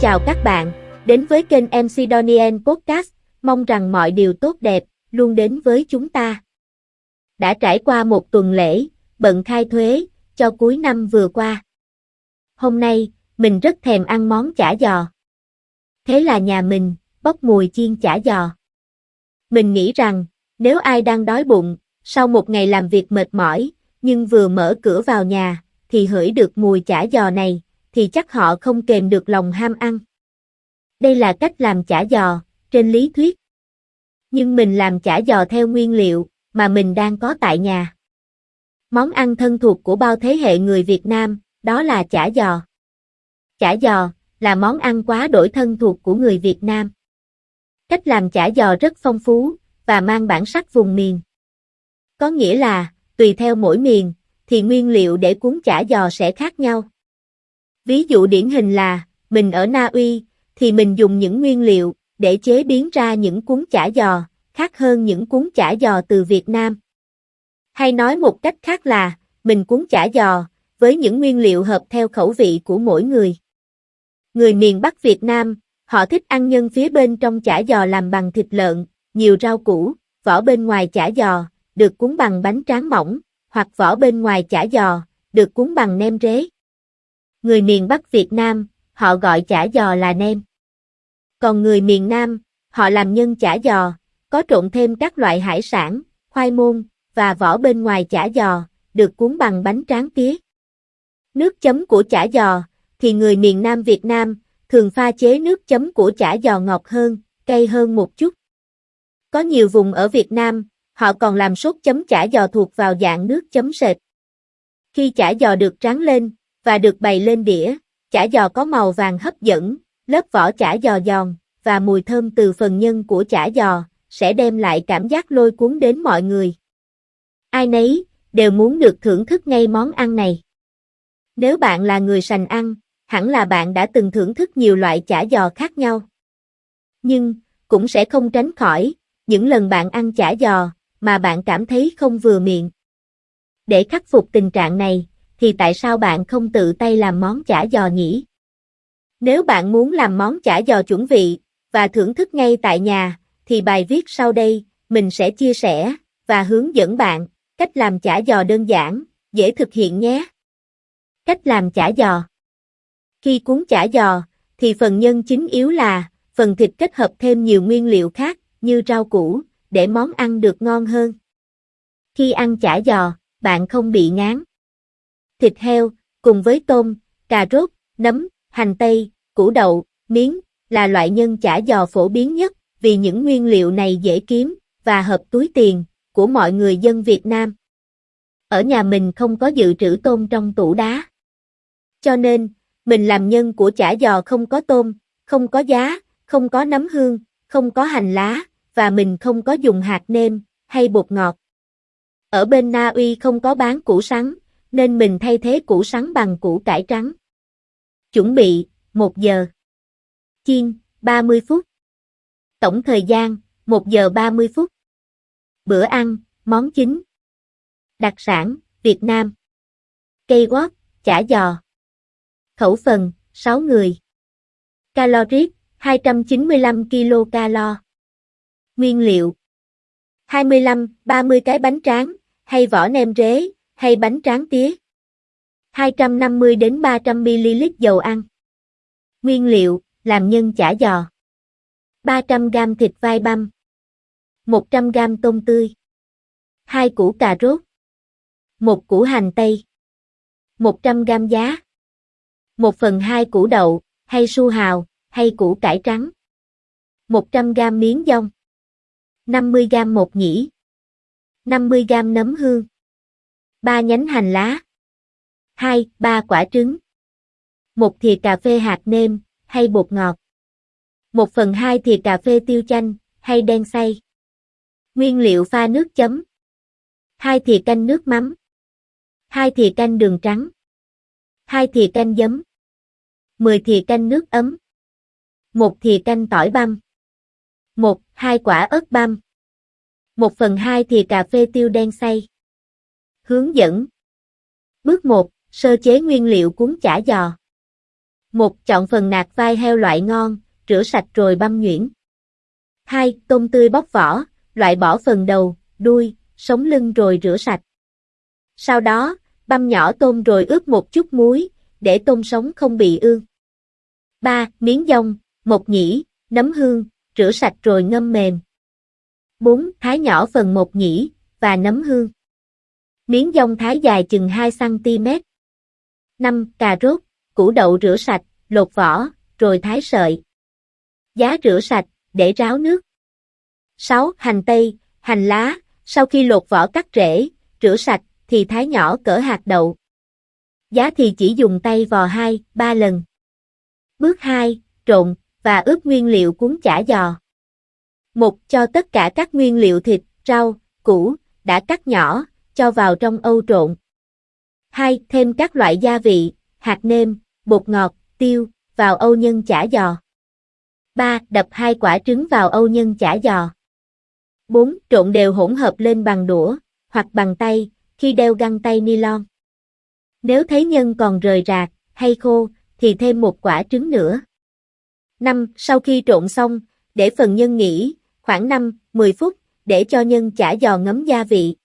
chào các bạn, đến với kênh MC Donien Podcast, mong rằng mọi điều tốt đẹp luôn đến với chúng ta. Đã trải qua một tuần lễ, bận khai thuế, cho cuối năm vừa qua. Hôm nay, mình rất thèm ăn món chả giò. Thế là nhà mình, bốc mùi chiên chả giò. Mình nghĩ rằng, nếu ai đang đói bụng, sau một ngày làm việc mệt mỏi, nhưng vừa mở cửa vào nhà, thì hửi được mùi chả giò này, thì chắc họ không kềm được lòng ham ăn. Đây là cách làm chả giò, trên lý thuyết. Nhưng mình làm chả giò theo nguyên liệu mà mình đang có tại nhà. Món ăn thân thuộc của bao thế hệ người Việt Nam, đó là chả giò. Chả giò là món ăn quá đổi thân thuộc của người Việt Nam. Cách làm chả giò rất phong phú và mang bản sắc vùng miền. Có nghĩa là, tùy theo mỗi miền, thì nguyên liệu để cuốn chả giò sẽ khác nhau. Ví dụ điển hình là, mình ở Na Uy, thì mình dùng những nguyên liệu để chế biến ra những cuốn chả giò, khác hơn những cuốn chả giò từ Việt Nam. Hay nói một cách khác là, mình cuốn chả giò, với những nguyên liệu hợp theo khẩu vị của mỗi người. Người miền Bắc Việt Nam, họ thích ăn nhân phía bên trong chả giò làm bằng thịt lợn, nhiều rau củ, vỏ bên ngoài chả giò, được cuốn bằng bánh tráng mỏng, hoặc vỏ bên ngoài chả giò, được cuốn bằng nem rế. Người miền Bắc Việt Nam, họ gọi chả giò là nem. Còn người miền Nam, họ làm nhân chả giò, có trộn thêm các loại hải sản, khoai môn, và vỏ bên ngoài chả giò, được cuốn bằng bánh tráng tía. Nước chấm của chả giò, thì người miền Nam Việt Nam, thường pha chế nước chấm của chả giò ngọt hơn, cay hơn một chút. Có nhiều vùng ở Việt Nam, họ còn làm sốt chấm chả giò thuộc vào dạng nước chấm sệt. Khi chả giò được tráng lên, và được bày lên đĩa, chả giò có màu vàng hấp dẫn, lớp vỏ chả giò giòn, và mùi thơm từ phần nhân của chả giò, sẽ đem lại cảm giác lôi cuốn đến mọi người. Ai nấy, đều muốn được thưởng thức ngay món ăn này. Nếu bạn là người sành ăn, hẳn là bạn đã từng thưởng thức nhiều loại chả giò khác nhau. Nhưng, cũng sẽ không tránh khỏi, những lần bạn ăn chả giò, mà bạn cảm thấy không vừa miệng. Để khắc phục tình trạng này, thì tại sao bạn không tự tay làm món chả giò nhỉ? Nếu bạn muốn làm món chả giò chuẩn vị, và thưởng thức ngay tại nhà, thì bài viết sau đây, mình sẽ chia sẻ, và hướng dẫn bạn, cách làm chả giò đơn giản, dễ thực hiện nhé. Cách làm chả giò Khi cuốn chả giò, thì phần nhân chính yếu là, phần thịt kết hợp thêm nhiều nguyên liệu khác, như rau củ, để món ăn được ngon hơn. Khi ăn chả giò, bạn không bị ngán. Thịt heo, cùng với tôm, cà rốt, nấm, hành tây, củ đậu, miến là loại nhân chả giò phổ biến nhất, vì những nguyên liệu này dễ kiếm, và hợp túi tiền, của mọi người dân Việt Nam. Ở nhà mình không có dự trữ tôm trong tủ đá. Cho nên, mình làm nhân của chả giò không có tôm, không có giá, không có nấm hương, không có hành lá, và mình không có dùng hạt nêm, hay bột ngọt. Ở bên Na Uy không có bán củ sắn, nên mình thay thế củ sắn bằng củ cải trắng. Chuẩn bị, 1 giờ. Chiên, 30 phút. Tổng thời gian, 1 giờ 30 phút. Bữa ăn, món chính. Đặc sản, Việt Nam. Cây quót, chả giò. Khẩu phần, 6 người. Caloric, 295 kcal. Nguyên liệu 25-30 cái bánh tráng, hay vỏ nem rế, hay bánh tráng tía. 250 đến 300 ml dầu ăn. Nguyên liệu, làm nhân chả giò. 300 g thịt vai băm. 100 g tôm tươi. 2 củ cà rốt. 1 củ hành tây. 100 g giá. 1 phần 2 củ đậu, hay su hào, hay củ cải trắng. 100 g miếng dong. 50g một nhĩ. 50g nấm hương. 3 nhánh hành lá. 2, 3 quả trứng. 1 thìa cà phê hạt nêm, hay bột ngọt. 1 phần 2 thìa cà phê tiêu chanh, hay đen xay. Nguyên liệu pha nước chấm. 2 thìa canh nước mắm. 2 thìa canh đường trắng. 2 thìa canh giấm. 10 thìa canh nước ấm. 1 thìa canh tỏi băm. 1, 2 quả ớt băm. 1 phần 2 thìa cà phê tiêu đen xay. Hướng dẫn Bước 1, sơ chế nguyên liệu cuốn chả giò. một Chọn phần nạc vai heo loại ngon, rửa sạch rồi băm nhuyễn. 2. Tôm tươi bóc vỏ, loại bỏ phần đầu, đuôi, sống lưng rồi rửa sạch. Sau đó, băm nhỏ tôm rồi ướp một chút muối, để tôm sống không bị ương. 3. Miếng dông, một nhĩ, nấm hương, rửa sạch rồi ngâm mềm. 4. Thái nhỏ phần một nhĩ, và nấm hương. Miếng dông thái dài chừng 2cm. 5. Cà rốt, củ đậu rửa sạch, lột vỏ, rồi thái sợi. Giá rửa sạch, để ráo nước. 6. Hành tây, hành lá, sau khi lột vỏ cắt rễ, rửa sạch, thì thái nhỏ cỡ hạt đậu. Giá thì chỉ dùng tay vò 2, 3 lần. Bước 2, trộn, và ướp nguyên liệu cuốn chả giò. 1. Cho tất cả các nguyên liệu thịt, rau, củ, đã cắt nhỏ, cho vào trong âu trộn. 2. Thêm các loại gia vị, hạt nêm, bột ngọt, tiêu, vào âu nhân chả giò. 3. Đập hai quả trứng vào âu nhân chả giò. 4. Trộn đều hỗn hợp lên bằng đũa, hoặc bằng tay, khi đeo găng tay nylon. Nếu thấy nhân còn rời rạc, hay khô, thì thêm một quả trứng nữa. 5. Sau khi trộn xong, để phần nhân nghỉ, khoảng 5-10 phút, để cho nhân chả giò ngấm gia vị.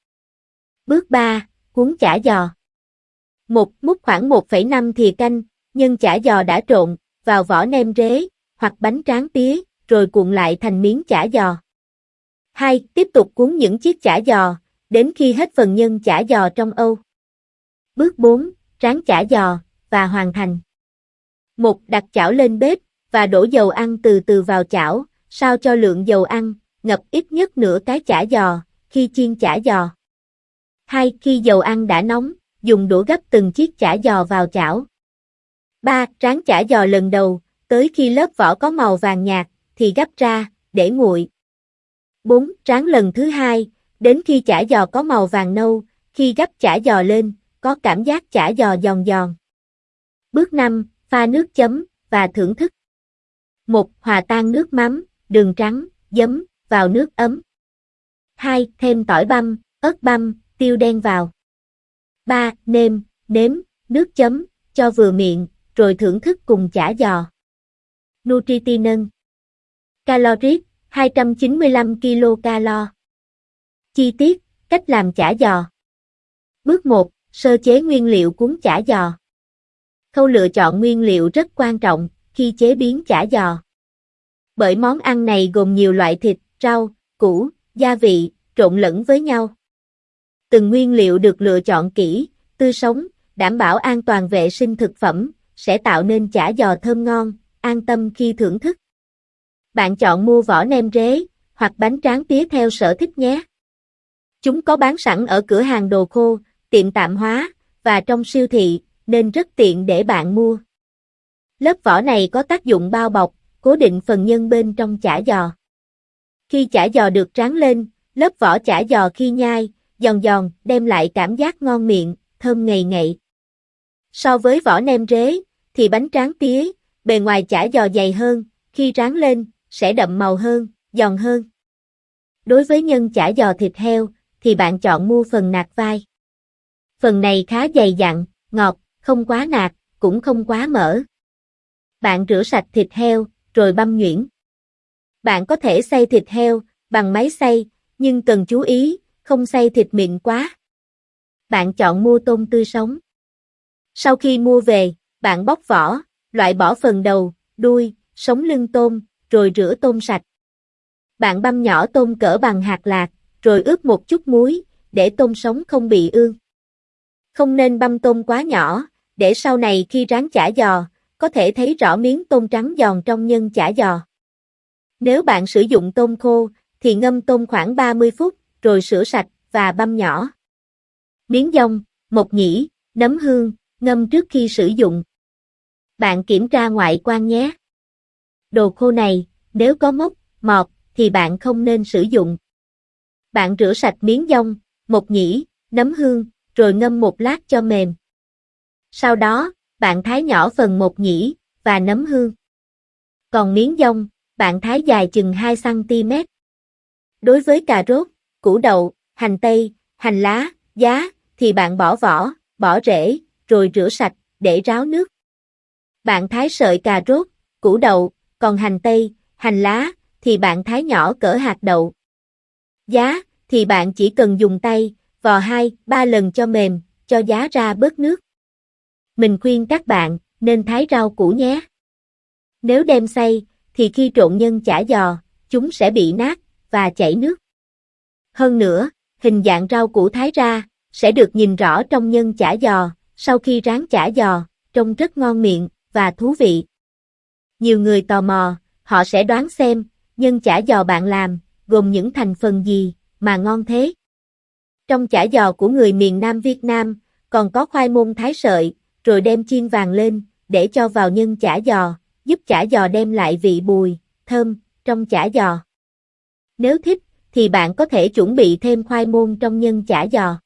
Bước 3. Cuốn chả giò. một Múc khoảng 1,5 thìa canh, nhân chả giò đã trộn, vào vỏ nem rế, hoặc bánh tráng tía, rồi cuộn lại thành miếng chả giò. 2. Tiếp tục cuốn những chiếc chả giò, đến khi hết phần nhân chả giò trong âu. Bước 4. Rán chả giò, và hoàn thành. 1. Đặt chảo lên bếp, và đổ dầu ăn từ từ vào chảo, sao cho lượng dầu ăn, ngập ít nhất nửa cái chả giò, khi chiên chả giò. 2. Khi dầu ăn đã nóng, dùng đũa gấp từng chiếc chả giò vào chảo. 3. Rán chả giò lần đầu, tới khi lớp vỏ có màu vàng nhạt, thì gấp ra, để nguội. 4. Rán lần thứ hai, đến khi chả giò có màu vàng nâu, khi gấp chả giò lên, có cảm giác chả giò giòn giòn. Bước 5. Pha nước chấm, và thưởng thức. 1. Hòa tan nước mắm, đường trắng, giấm, vào nước ấm. 2. Thêm tỏi băm, ớt băm, tiêu đen vào. 3. Nêm, nếm, nước chấm, cho vừa miệng, rồi thưởng thức cùng chả giò. Nutritinân Calories 295 kcal Chi tiết, cách làm chả giò Bước 1. Sơ chế nguyên liệu cuốn chả giò Khâu lựa chọn nguyên liệu rất quan trọng khi chế biến chả giò. Bởi món ăn này gồm nhiều loại thịt, rau, củ, gia vị, trộn lẫn với nhau. Từng nguyên liệu được lựa chọn kỹ, tươi sống, đảm bảo an toàn vệ sinh thực phẩm, sẽ tạo nên chả giò thơm ngon, an tâm khi thưởng thức. Bạn chọn mua vỏ nem rế, hoặc bánh tráng tía theo sở thích nhé. Chúng có bán sẵn ở cửa hàng đồ khô, tiệm tạm hóa, và trong siêu thị, nên rất tiện để bạn mua. Lớp vỏ này có tác dụng bao bọc, cố định phần nhân bên trong chả giò. Khi chả giò được tráng lên, lớp vỏ chả giò khi nhai, giòn giòn, đem lại cảm giác ngon miệng, thơm ngậy ngậy. So với vỏ nem rế, thì bánh tráng tía, bề ngoài chả giò dày hơn, khi ráng lên, sẽ đậm màu hơn, giòn hơn. Đối với nhân chả giò thịt heo, thì bạn chọn mua phần nạc vai. Phần này khá dày dặn, ngọt, không quá nạc, cũng không quá mỡ. Bạn rửa sạch thịt heo, rồi băm nhuyễn. Bạn có thể xay thịt heo bằng máy xay, nhưng cần chú ý, không xay thịt mịn quá. Bạn chọn mua tôm tươi sống. Sau khi mua về, bạn bóc vỏ, loại bỏ phần đầu, đuôi, sống lưng tôm, rồi rửa tôm sạch. Bạn băm nhỏ tôm cỡ bằng hạt lạc, rồi ướp một chút muối, để tôm sống không bị ương. Không nên băm tôm quá nhỏ, để sau này khi rán chả giò, có thể thấy rõ miếng tôm trắng giòn trong nhân chả giò. Nếu bạn sử dụng tôm khô, thì ngâm tôm khoảng 30 phút, rồi rửa sạch và băm nhỏ. Miếng dông, mộc nhĩ, nấm hương, ngâm trước khi sử dụng. Bạn kiểm tra ngoại quan nhé. Đồ khô này, nếu có mốc, mọt, thì bạn không nên sử dụng. Bạn rửa sạch miếng dông, mộc nhĩ, nấm hương, rồi ngâm một lát cho mềm. Sau đó, bạn thái nhỏ phần mộc nhĩ, và nấm hương. Còn miếng dông, bạn thái dài chừng 2cm. Đối với cà rốt, củ đậu, hành tây, hành lá, giá, thì bạn bỏ vỏ, bỏ rễ, rồi rửa sạch, để ráo nước. Bạn thái sợi cà rốt, củ đậu, còn hành tây, hành lá, thì bạn thái nhỏ cỡ hạt đậu. Giá, thì bạn chỉ cần dùng tay, vò hai, ba lần cho mềm, cho giá ra bớt nước. Mình khuyên các bạn, nên thái rau củ nhé. Nếu đem xay, thì khi trộn nhân chả giò, chúng sẽ bị nát, và chảy nước. Hơn nữa, hình dạng rau củ thái ra, sẽ được nhìn rõ trong nhân chả giò, sau khi rán chả giò, trông rất ngon miệng, và thú vị. Nhiều người tò mò, họ sẽ đoán xem, nhân chả giò bạn làm, gồm những thành phần gì, mà ngon thế. Trong chả giò của người miền Nam Việt Nam, còn có khoai môn thái sợi, rồi đem chiên vàng lên, để cho vào nhân chả giò, giúp chả giò đem lại vị bùi, thơm, trong chả giò. Nếu thích, thì bạn có thể chuẩn bị thêm khoai môn trong nhân chả giò.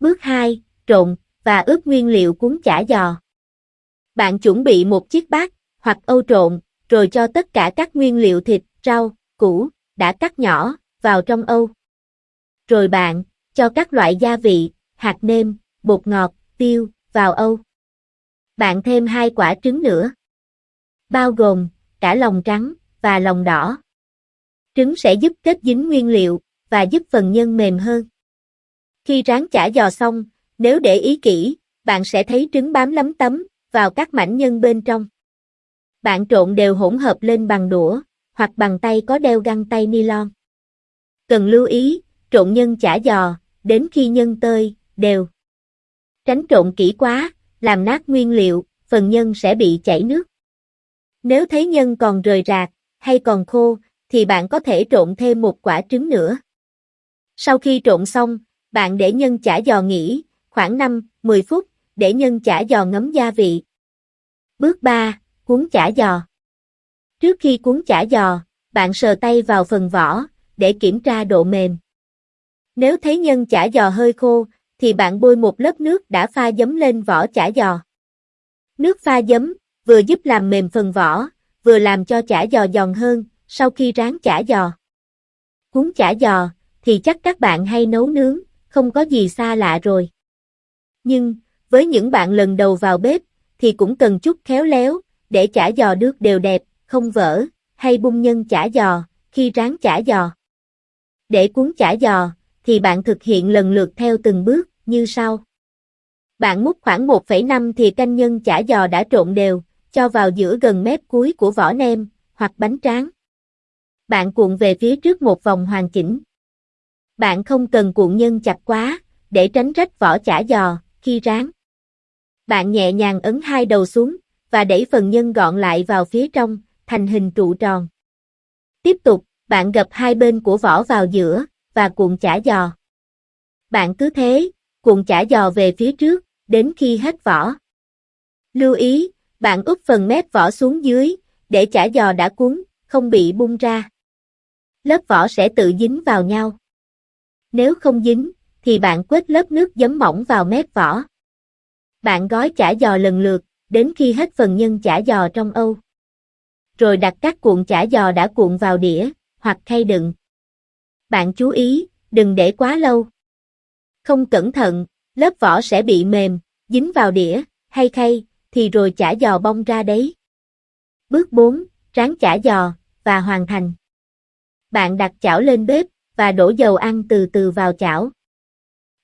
Bước 2, trộn, và ướp nguyên liệu cuốn chả giò. Bạn chuẩn bị một chiếc bát, hoặc âu trộn, rồi cho tất cả các nguyên liệu thịt, rau, củ, đã cắt nhỏ, vào trong âu. Rồi bạn, cho các loại gia vị, hạt nêm, bột ngọt, tiêu, vào âu. Bạn thêm hai quả trứng nữa. Bao gồm, cả lòng trắng, và lòng đỏ. Trứng sẽ giúp kết dính nguyên liệu, và giúp phần nhân mềm hơn. Khi rán chả giò xong, nếu để ý kỹ, bạn sẽ thấy trứng bám lấm tấm vào các mảnh nhân bên trong. Bạn trộn đều hỗn hợp lên bằng đũa, hoặc bằng tay có đeo găng tay nylon. Cần lưu ý, trộn nhân chả giò, đến khi nhân tơi, đều. Tránh trộn kỹ quá, làm nát nguyên liệu, phần nhân sẽ bị chảy nước. Nếu thấy nhân còn rời rạc, hay còn khô, thì bạn có thể trộn thêm một quả trứng nữa. Sau khi trộn xong, bạn để nhân chả giò nghỉ, khoảng 5-10 phút, để nhân chả giò ngấm gia vị. Bước 3, cuốn chả giò. Trước khi cuốn chả giò, bạn sờ tay vào phần vỏ, để kiểm tra độ mềm. Nếu thấy nhân chả giò hơi khô, thì bạn bôi một lớp nước đã pha giấm lên vỏ chả giò. Nước pha giấm, vừa giúp làm mềm phần vỏ, vừa làm cho chả giò giòn hơn, sau khi rán chả giò. Cuốn chả giò, thì chắc các bạn hay nấu nướng, không có gì xa lạ rồi. Nhưng, với những bạn lần đầu vào bếp, thì cũng cần chút khéo léo, để chả giò được đều đẹp, không vỡ, hay bung nhân chả giò, khi rán chả giò. Để cuốn chả giò, thì bạn thực hiện lần lượt theo từng bước, như sau. Bạn múc khoảng 1,5 thì canh nhân chả giò đã trộn đều, cho vào giữa gần mép cuối của vỏ nem, hoặc bánh tráng. Bạn cuộn về phía trước một vòng hoàn chỉnh. Bạn không cần cuộn nhân chặt quá, để tránh rách vỏ chả giò, khi rán. Bạn nhẹ nhàng ấn hai đầu xuống, và đẩy phần nhân gọn lại vào phía trong, thành hình trụ tròn. Tiếp tục, bạn gập hai bên của vỏ vào giữa, và cuộn chả giò. Bạn cứ thế, cuộn chả giò về phía trước, đến khi hết vỏ. Lưu ý, bạn úp phần mép vỏ xuống dưới, để chả giò đã cuốn, không bị bung ra. Lớp vỏ sẽ tự dính vào nhau. Nếu không dính, thì bạn quết lớp nước giấm mỏng vào mép vỏ. Bạn gói chả giò lần lượt, đến khi hết phần nhân chả giò trong âu. Rồi đặt các cuộn chả giò đã cuộn vào đĩa, hoặc khay đựng. Bạn chú ý, đừng để quá lâu. Không cẩn thận, lớp vỏ sẽ bị mềm, dính vào đĩa, hay khay, thì rồi chả giò bong ra đấy. Bước 4, tráng chả giò, và hoàn thành. Bạn đặt chảo lên bếp, và đổ dầu ăn từ từ vào chảo.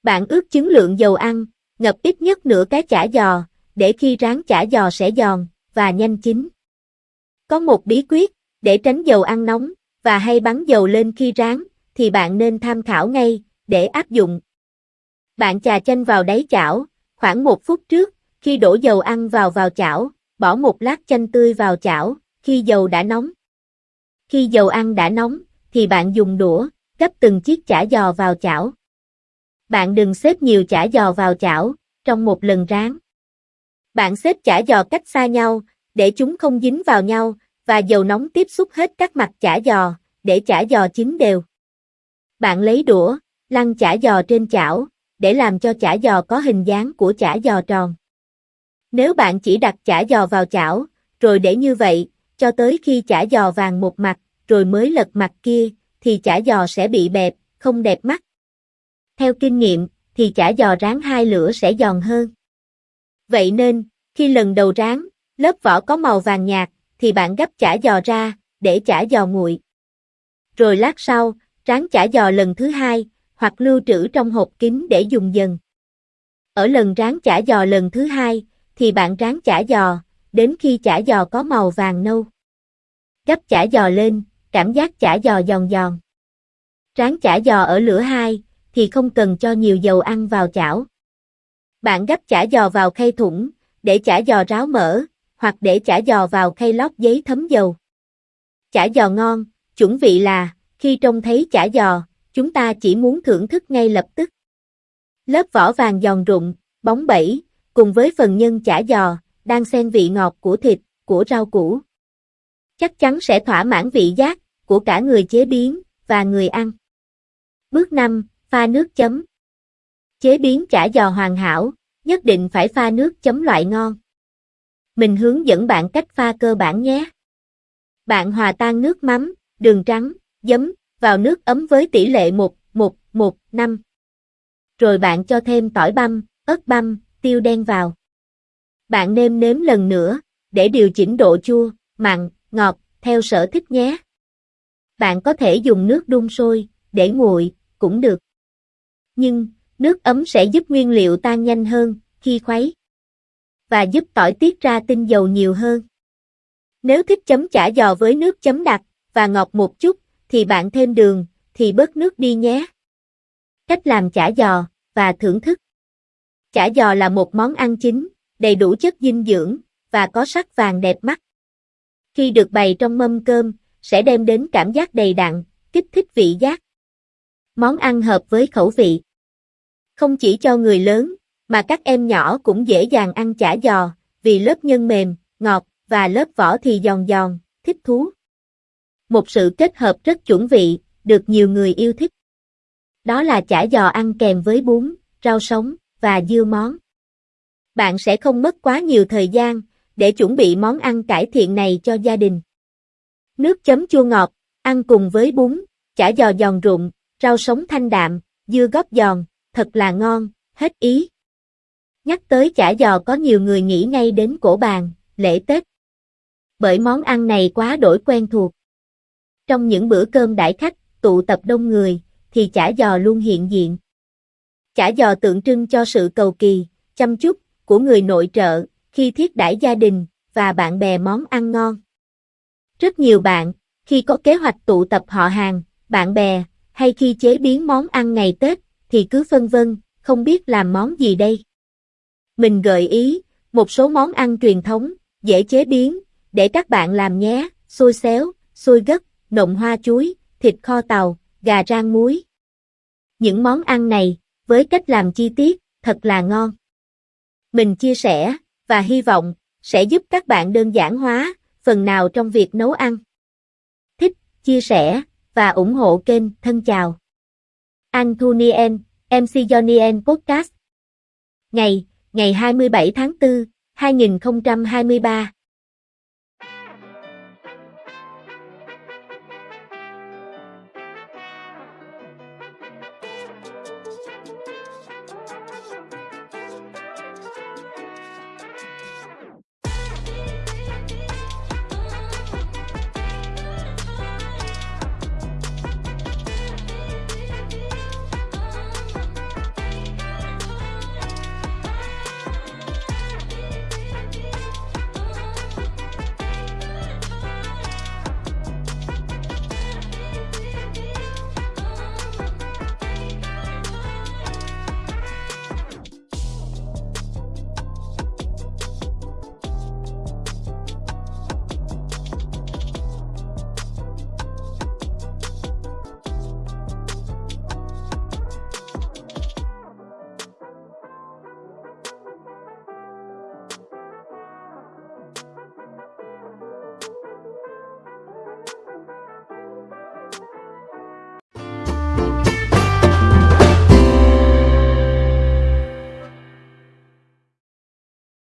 Bạn ướp chứng lượng dầu ăn, ngập ít nhất nửa cái chả giò, để khi rán chả giò sẽ giòn, và nhanh chín. Có một bí quyết, để tránh dầu ăn nóng, và hay bắn dầu lên khi rán, thì bạn nên tham khảo ngay, để áp dụng. Bạn chà chanh vào đáy chảo, khoảng một phút trước, khi đổ dầu ăn vào vào chảo, bỏ một lát chanh tươi vào chảo, khi dầu đã nóng. Khi dầu ăn đã nóng, thì bạn dùng đũa, gấp từng chiếc chả giò vào chảo. Bạn đừng xếp nhiều chả giò vào chảo, trong một lần rán. Bạn xếp chả giò cách xa nhau, để chúng không dính vào nhau, và dầu nóng tiếp xúc hết các mặt chả giò, để chả giò chín đều. Bạn lấy đũa, lăn chả giò trên chảo, để làm cho chả giò có hình dáng của chả giò tròn. Nếu bạn chỉ đặt chả giò vào chảo, rồi để như vậy, cho tới khi chả giò vàng một mặt, rồi mới lật mặt kia, thì chả giò sẽ bị bẹp, không đẹp mắt. Theo kinh nghiệm, thì chả giò rán hai lửa sẽ giòn hơn. Vậy nên, khi lần đầu rán, Lớp vỏ có màu vàng nhạt, thì bạn gấp chả giò ra, để chả giò nguội. Rồi lát sau, ráng chả giò lần thứ hai, hoặc lưu trữ trong hộp kín để dùng dần. Ở lần ráng chả giò lần thứ hai, thì bạn ráng chả giò, đến khi chả giò có màu vàng nâu. Gấp chả giò lên, cảm giác chả giò giòn giòn. Ráng chả giò ở lửa hai, thì không cần cho nhiều dầu ăn vào chảo. Bạn gấp chả giò vào khay thủng, để chả giò ráo mỡ, hoặc để chả giò vào khay lót giấy thấm dầu. Chả giò ngon, chuẩn vị là, khi trông thấy chả giò, chúng ta chỉ muốn thưởng thức ngay lập tức. Lớp vỏ vàng giòn rụng, bóng bẩy, cùng với phần nhân chả giò, đang xen vị ngọt của thịt, của rau củ. Chắc chắn sẽ thỏa mãn vị giác của cả người chế biến và người ăn. Bước 5, pha nước chấm. Chế biến chả giò hoàn hảo, nhất định phải pha nước chấm loại ngon. Mình hướng dẫn bạn cách pha cơ bản nhé. Bạn hòa tan nước mắm, đường trắng, giấm vào nước ấm với tỷ lệ 1, 1, 1, 5. Rồi bạn cho thêm tỏi băm, ớt băm, tiêu đen vào. Bạn nêm nếm lần nữa, để điều chỉnh độ chua, mặn, ngọt, theo sở thích nhé. Bạn có thể dùng nước đun sôi, để nguội, cũng được. Nhưng, nước ấm sẽ giúp nguyên liệu tan nhanh hơn, khi khuấy. Và giúp tỏi tiết ra tinh dầu nhiều hơn. Nếu thích chấm chả giò với nước chấm đặc, và ngọt một chút, thì bạn thêm đường, thì bớt nước đi nhé. Cách làm chả giò, và thưởng thức. Chả giò là một món ăn chính, đầy đủ chất dinh dưỡng, và có sắc vàng đẹp mắt. Khi được bày trong mâm cơm, sẽ đem đến cảm giác đầy đặn, kích thích vị giác. Món ăn hợp với khẩu vị. Không chỉ cho người lớn, mà các em nhỏ cũng dễ dàng ăn chả giò, vì lớp nhân mềm, ngọt, và lớp vỏ thì giòn giòn, thích thú. Một sự kết hợp rất chuẩn vị, được nhiều người yêu thích. Đó là chả giò ăn kèm với bún, rau sống, và dưa món. Bạn sẽ không mất quá nhiều thời gian, để chuẩn bị món ăn cải thiện này cho gia đình. Nước chấm chua ngọt, ăn cùng với bún, chả giò giòn rụng, rau sống thanh đạm, dưa góp giòn, thật là ngon, hết ý. Nhắc tới chả giò có nhiều người nghĩ ngay đến cổ bàn, lễ Tết. Bởi món ăn này quá đổi quen thuộc. Trong những bữa cơm đãi khách, tụ tập đông người, thì chả giò luôn hiện diện. Chả giò tượng trưng cho sự cầu kỳ, chăm chút của người nội trợ khi thiết đãi gia đình và bạn bè món ăn ngon. Rất nhiều bạn, khi có kế hoạch tụ tập họ hàng, bạn bè, hay khi chế biến món ăn ngày Tết, thì cứ phân vân, không biết làm món gì đây. Mình gợi ý, một số món ăn truyền thống, dễ chế biến, để các bạn làm nhé, xôi xéo, xôi gấc, nộm hoa chuối, thịt kho tàu, gà rang muối. Những món ăn này, với cách làm chi tiết, thật là ngon. Mình chia sẻ, và hy vọng, sẽ giúp các bạn đơn giản hóa, phần nào trong việc nấu ăn. Thích, chia sẻ, và ủng hộ kênh, thân chào. Anthonien, MC Jonien Podcast. Ngày, ngày 27 tháng 4, 2023.